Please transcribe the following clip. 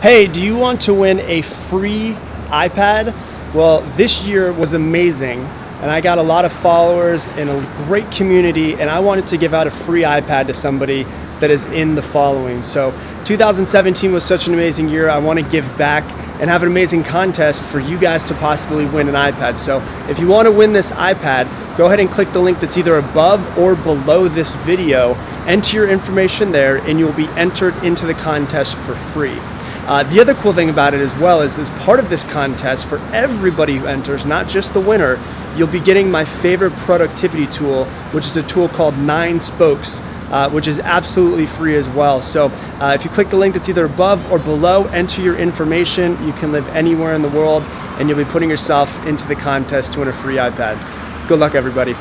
Hey, do you want to win a free iPad? Well, this year was amazing and I got a lot of followers and a great community and I wanted to give out a free iPad to somebody that is in the following. So 2017 was such an amazing year. I want to give back and have an amazing contest for you guys to possibly win an iPad. So if you want to win this iPad, go ahead and click the link that's either above or below this video, enter your information there and you'll be entered into the contest for free. Uh, the other cool thing about it as well is as part of this contest for everybody who enters, not just the winner, you'll be getting my favorite productivity tool, which is a tool called Nine Spokes. Uh, which is absolutely free as well. So uh, if you click the link that's either above or below, enter your information. You can live anywhere in the world and you'll be putting yourself into the contest to win a free iPad. Good luck everybody.